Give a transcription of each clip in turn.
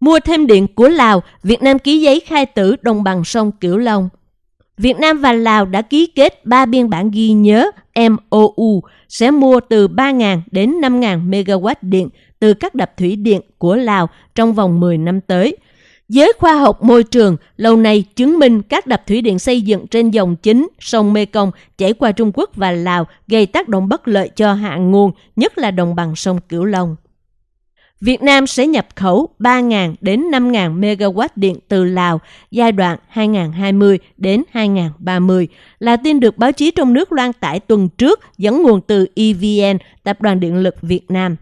Mua thêm điện của Lào, Việt Nam ký giấy khai tử đồng bằng sông Cửu Long. Việt Nam và Lào đã ký kết 3 biên bản ghi nhớ MOU sẽ mua từ 3.000 đến 5.000 MW điện từ các đập thủy điện của Lào trong vòng 10 năm tới. Giới khoa học môi trường lâu nay chứng minh các đập thủy điện xây dựng trên dòng chính sông Mekong chảy qua Trung Quốc và Lào gây tác động bất lợi cho hạ nguồn, nhất là đồng bằng sông Cửu Long. Việt Nam sẽ nhập khẩu 3.000 đến 5.000 MW điện từ Lào giai đoạn 2020 đến 2030 là tin được báo chí trong nước loan tải tuần trước dẫn nguồn từ EVN, Tập đoàn Điện lực Việt Nam.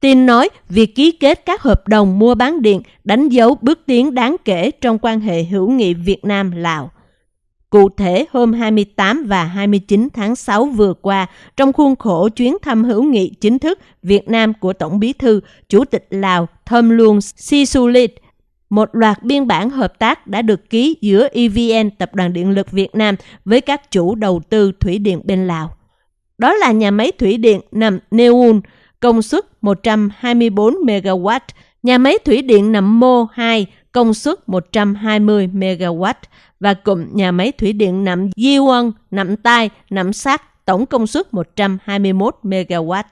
Tin nói việc ký kết các hợp đồng mua bán điện đánh dấu bước tiến đáng kể trong quan hệ hữu nghị Việt Nam-Lào. Cụ thể, hôm 28 và 29 tháng 6 vừa qua, trong khuôn khổ chuyến thăm hữu nghị chính thức Việt Nam của Tổng bí thư, Chủ tịch Lào Thơm Luông Sisulit, một loạt biên bản hợp tác đã được ký giữa EVN, Tập đoàn Điện lực Việt Nam với các chủ đầu tư thủy điện bên Lào. Đó là nhà máy thủy điện nằm Neun, công suất 124 MW, nhà máy thủy điện nằm Mô 2, công suất 120 MW và cụm nhà máy thủy điện nậm Di Quân, nậm Tai, nậm Sát, tổng công suất 121 MW.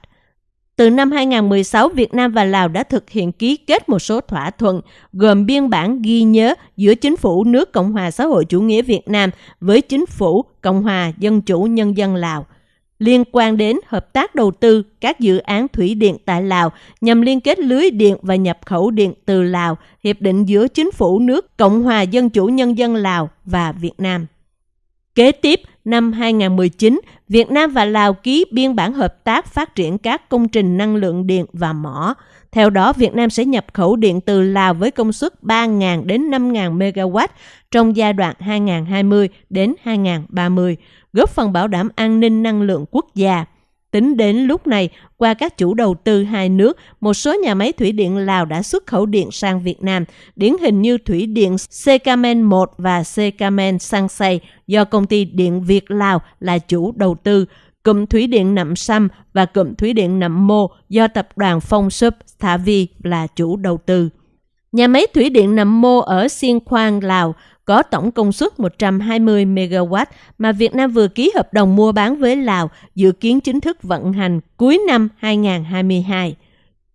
Từ năm 2016, Việt Nam và Lào đã thực hiện ký kết một số thỏa thuận, gồm biên bản ghi nhớ giữa chính phủ nước Cộng hòa xã hội chủ nghĩa Việt Nam với chính phủ Cộng hòa Dân chủ Nhân dân Lào – liên quan đến hợp tác đầu tư các dự án thủy điện tại Lào nhằm liên kết lưới điện và nhập khẩu điện từ Lào, hiệp định giữa chính phủ nước Cộng hòa Dân chủ Nhân dân Lào và Việt Nam. Kế tiếp, năm 2019, Việt Nam và Lào ký biên bản hợp tác phát triển các công trình năng lượng điện và mỏ. Theo đó, Việt Nam sẽ nhập khẩu điện từ Lào với công suất 3.000 đến 5.000 MW trong giai đoạn 2020 đến 2030 góp phần bảo đảm an ninh năng lượng quốc gia. Tính đến lúc này, qua các chủ đầu tư hai nước, một số nhà máy thủy điện Lào đã xuất khẩu điện sang Việt Nam, điển hình như thủy điện Sekamen 1 và Sekamen Sangsay do công ty Điện Việt Lào là chủ đầu tư, cụm thủy điện Nậm Săm và cụm thủy điện Nậm Mô do tập đoàn Phong Sup Thả Vi là chủ đầu tư. Nhà máy thủy điện Nậm Mô ở Siêng Khoang, Lào có tổng công suất 120 MW mà Việt Nam vừa ký hợp đồng mua bán với Lào, dự kiến chính thức vận hành cuối năm 2022.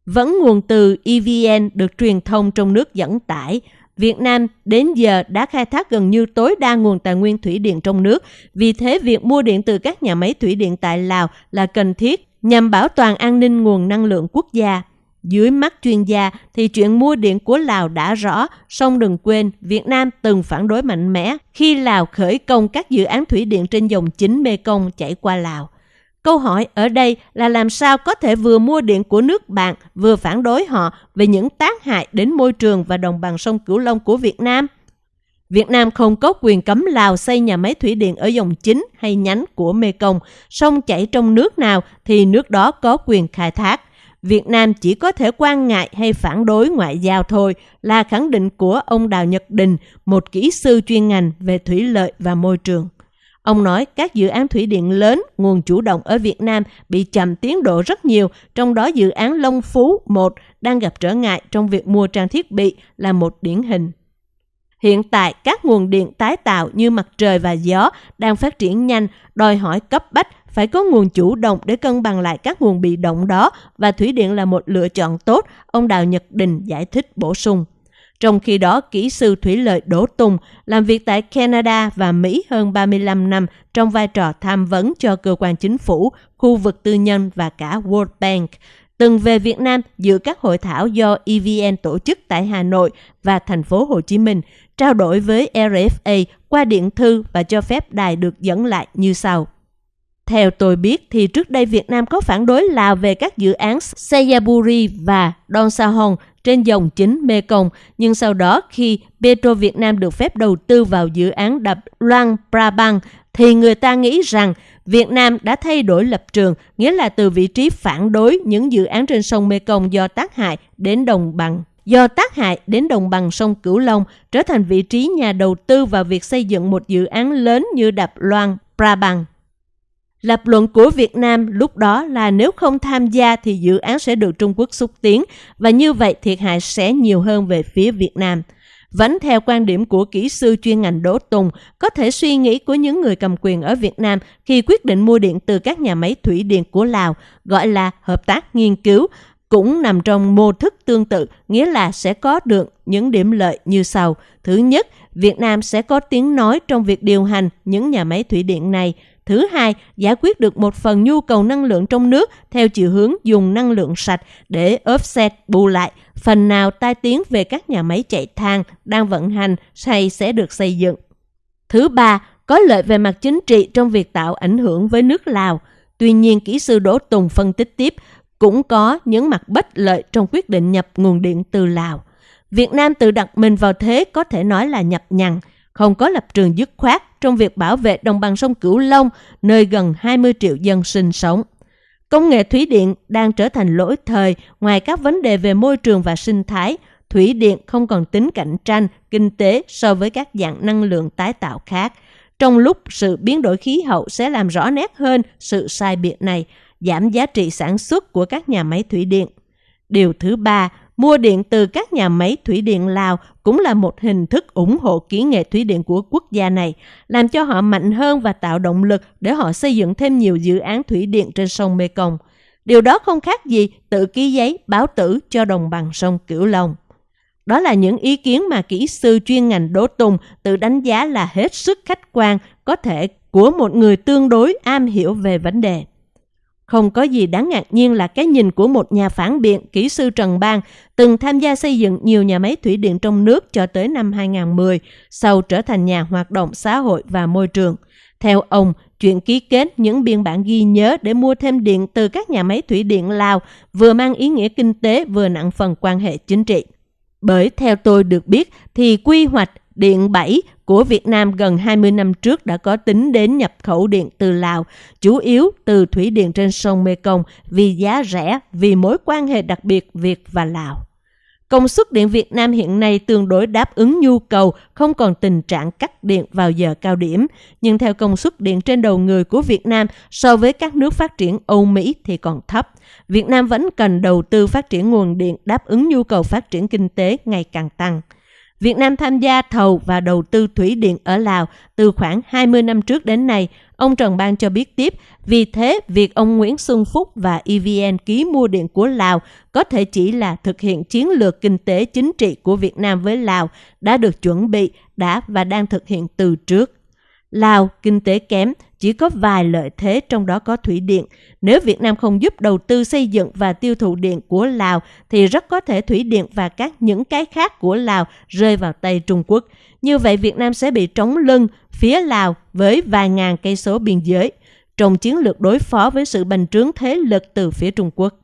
Vẫn nguồn từ EVN được truyền thông trong nước dẫn tải, Việt Nam đến giờ đã khai thác gần như tối đa nguồn tài nguyên thủy điện trong nước, vì thế việc mua điện từ các nhà máy thủy điện tại Lào là cần thiết nhằm bảo toàn an ninh nguồn năng lượng quốc gia. Dưới mắt chuyên gia thì chuyện mua điện của Lào đã rõ, song đừng quên Việt Nam từng phản đối mạnh mẽ khi Lào khởi công các dự án thủy điện trên dòng chính Mekong chảy qua Lào. Câu hỏi ở đây là làm sao có thể vừa mua điện của nước bạn vừa phản đối họ về những tác hại đến môi trường và đồng bằng sông Cửu Long của Việt Nam? Việt Nam không có quyền cấm Lào xây nhà máy thủy điện ở dòng chính hay nhánh của Mekong, sông chảy trong nước nào thì nước đó có quyền khai thác. Việt Nam chỉ có thể quan ngại hay phản đối ngoại giao thôi là khẳng định của ông Đào Nhật Đình, một kỹ sư chuyên ngành về thủy lợi và môi trường. Ông nói các dự án thủy điện lớn, nguồn chủ động ở Việt Nam bị chậm tiến độ rất nhiều, trong đó dự án Long Phú 1 đang gặp trở ngại trong việc mua trang thiết bị là một điển hình. Hiện tại, các nguồn điện tái tạo như mặt trời và gió đang phát triển nhanh, đòi hỏi cấp bách phải có nguồn chủ động để cân bằng lại các nguồn bị động đó và thủy điện là một lựa chọn tốt, ông Đào Nhật Đình giải thích bổ sung. Trong khi đó, kỹ sư thủy lợi Đỗ Tùng làm việc tại Canada và Mỹ hơn 35 năm trong vai trò tham vấn cho cơ quan chính phủ, khu vực tư nhân và cả World Bank, từng về Việt Nam dự các hội thảo do EVN tổ chức tại Hà Nội và thành phố Hồ Chí Minh, trao đổi với RFA qua điện thư và cho phép đài được dẫn lại như sau. Theo tôi biết thì trước đây Việt Nam có phản đối Lào về các dự án Sayaburi và Don Sahong trên dòng chính Mekong, nhưng sau đó khi Petro Việt Nam được phép đầu tư vào dự án đập Luang Prabang thì người ta nghĩ rằng Việt Nam đã thay đổi lập trường, nghĩa là từ vị trí phản đối những dự án trên sông Mekong do tác hại đến đồng bằng do tác hại đến đồng bằng sông Cửu Long trở thành vị trí nhà đầu tư vào việc xây dựng một dự án lớn như đập Loan Prabang. Lập luận của Việt Nam lúc đó là nếu không tham gia thì dự án sẽ được Trung Quốc xúc tiến và như vậy thiệt hại sẽ nhiều hơn về phía Việt Nam. Vẫn theo quan điểm của kỹ sư chuyên ngành Đỗ Tùng, có thể suy nghĩ của những người cầm quyền ở Việt Nam khi quyết định mua điện từ các nhà máy thủy điện của Lào, gọi là hợp tác nghiên cứu, cũng nằm trong mô thức tương tự, nghĩa là sẽ có được những điểm lợi như sau. Thứ nhất, Việt Nam sẽ có tiếng nói trong việc điều hành những nhà máy thủy điện này. Thứ hai, giải quyết được một phần nhu cầu năng lượng trong nước theo chiều hướng dùng năng lượng sạch để offset bù lại phần nào tai tiếng về các nhà máy chạy than đang vận hành hay sẽ được xây dựng. Thứ ba, có lợi về mặt chính trị trong việc tạo ảnh hưởng với nước Lào. Tuy nhiên, kỹ sư Đỗ Tùng phân tích tiếp, cũng có những mặt bất lợi trong quyết định nhập nguồn điện từ Lào. Việt Nam tự đặt mình vào thế có thể nói là nhập nhằng không có lập trường dứt khoát trong việc bảo vệ đồng bằng sông Cửu Long, nơi gần 20 triệu dân sinh sống. Công nghệ thủy điện đang trở thành lỗi thời ngoài các vấn đề về môi trường và sinh thái. Thủy điện không còn tính cạnh tranh, kinh tế so với các dạng năng lượng tái tạo khác. Trong lúc sự biến đổi khí hậu sẽ làm rõ nét hơn sự sai biệt này, giảm giá trị sản xuất của các nhà máy thủy điện. Điều thứ ba, mua điện từ các nhà máy thủy điện Lào cũng là một hình thức ủng hộ kỹ nghệ thủy điện của quốc gia này, làm cho họ mạnh hơn và tạo động lực để họ xây dựng thêm nhiều dự án thủy điện trên sông Mekong. Điều đó không khác gì tự ký giấy báo tử cho đồng bằng sông Cửu Long. Đó là những ý kiến mà kỹ sư chuyên ngành Đỗ Tùng tự đánh giá là hết sức khách quan có thể của một người tương đối am hiểu về vấn đề. Không có gì đáng ngạc nhiên là cái nhìn của một nhà phản biện kỹ sư Trần Bang từng tham gia xây dựng nhiều nhà máy thủy điện trong nước cho tới năm 2010 sau trở thành nhà hoạt động xã hội và môi trường. Theo ông, chuyện ký kết những biên bản ghi nhớ để mua thêm điện từ các nhà máy thủy điện Lào vừa mang ý nghĩa kinh tế vừa nặng phần quan hệ chính trị. Bởi theo tôi được biết thì quy hoạch điện 7 của Việt Nam gần 20 năm trước đã có tính đến nhập khẩu điện từ Lào, chủ yếu từ thủy điện trên sông Mekong vì giá rẻ, vì mối quan hệ đặc biệt Việt và Lào. Công suất điện Việt Nam hiện nay tương đối đáp ứng nhu cầu, không còn tình trạng cắt điện vào giờ cao điểm. Nhưng theo công suất điện trên đầu người của Việt Nam so với các nước phát triển Âu Mỹ thì còn thấp. Việt Nam vẫn cần đầu tư phát triển nguồn điện đáp ứng nhu cầu phát triển kinh tế ngày càng tăng. Việt Nam tham gia thầu và đầu tư thủy điện ở Lào từ khoảng 20 năm trước đến nay, ông Trần Bang cho biết tiếp, vì thế việc ông Nguyễn Xuân Phúc và EVN ký mua điện của Lào có thể chỉ là thực hiện chiến lược kinh tế chính trị của Việt Nam với Lào đã được chuẩn bị, đã và đang thực hiện từ trước. Lào kinh tế kém, chỉ có vài lợi thế trong đó có thủy điện. Nếu Việt Nam không giúp đầu tư xây dựng và tiêu thụ điện của Lào thì rất có thể thủy điện và các những cái khác của Lào rơi vào tay Trung Quốc. Như vậy Việt Nam sẽ bị trống lưng phía Lào với vài ngàn cây số biên giới trong chiến lược đối phó với sự bành trướng thế lực từ phía Trung Quốc.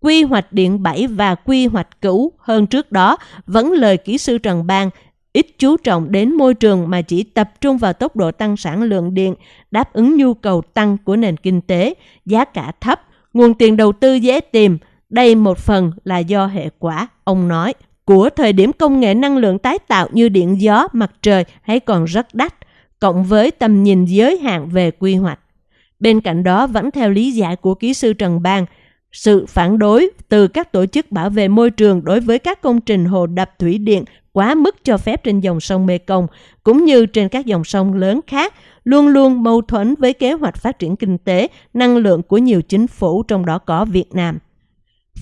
Quy hoạch điện 7 và quy hoạch cũ hơn trước đó vẫn lời kỹ sư Trần Bang ít chú trọng đến môi trường mà chỉ tập trung vào tốc độ tăng sản lượng điện, đáp ứng nhu cầu tăng của nền kinh tế, giá cả thấp, nguồn tiền đầu tư dễ tìm. Đây một phần là do hệ quả, ông nói, của thời điểm công nghệ năng lượng tái tạo như điện gió, mặt trời hay còn rất đắt, cộng với tầm nhìn giới hạn về quy hoạch. Bên cạnh đó, vẫn theo lý giải của kỹ sư Trần Bang, sự phản đối từ các tổ chức bảo vệ môi trường đối với các công trình hồ đập thủy điện quá mức cho phép trên dòng sông Mekong cũng như trên các dòng sông lớn khác luôn luôn mâu thuẫn với kế hoạch phát triển kinh tế, năng lượng của nhiều chính phủ trong đó có Việt Nam.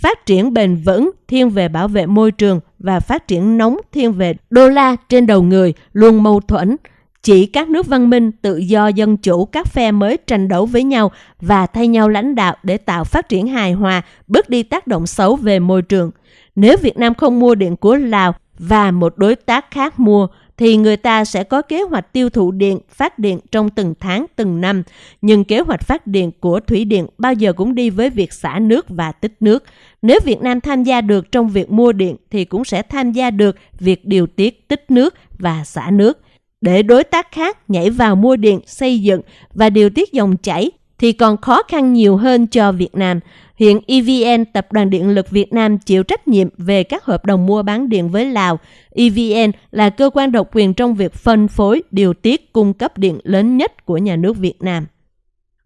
Phát triển bền vững thiên về bảo vệ môi trường và phát triển nóng thiên về đô la trên đầu người luôn mâu thuẫn. Chỉ các nước văn minh tự do dân chủ các phe mới tranh đấu với nhau và thay nhau lãnh đạo để tạo phát triển hài hòa, bớt đi tác động xấu về môi trường. Nếu Việt Nam không mua điện của Lào và một đối tác khác mua thì người ta sẽ có kế hoạch tiêu thụ điện, phát điện trong từng tháng, từng năm. Nhưng kế hoạch phát điện của thủy điện bao giờ cũng đi với việc xả nước và tích nước. Nếu Việt Nam tham gia được trong việc mua điện thì cũng sẽ tham gia được việc điều tiết tích nước và xả nước. Để đối tác khác nhảy vào mua điện, xây dựng và điều tiết dòng chảy thì còn khó khăn nhiều hơn cho Việt Nam. Hiện EVN, Tập đoàn Điện lực Việt Nam chịu trách nhiệm về các hợp đồng mua bán điện với Lào. EVN là cơ quan độc quyền trong việc phân phối, điều tiết, cung cấp điện lớn nhất của nhà nước Việt Nam.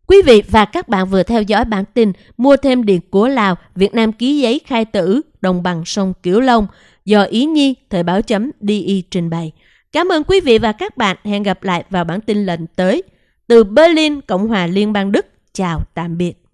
Quý vị và các bạn vừa theo dõi bản tin Mua thêm điện của Lào, Việt Nam ký giấy khai tử đồng bằng sông Cửu Long do Ý Nhi, Thời báo chấm DI trình bày. Cảm ơn quý vị và các bạn. Hẹn gặp lại vào bản tin lần tới. Từ Berlin, Cộng hòa Liên bang Đức. Chào tạm biệt.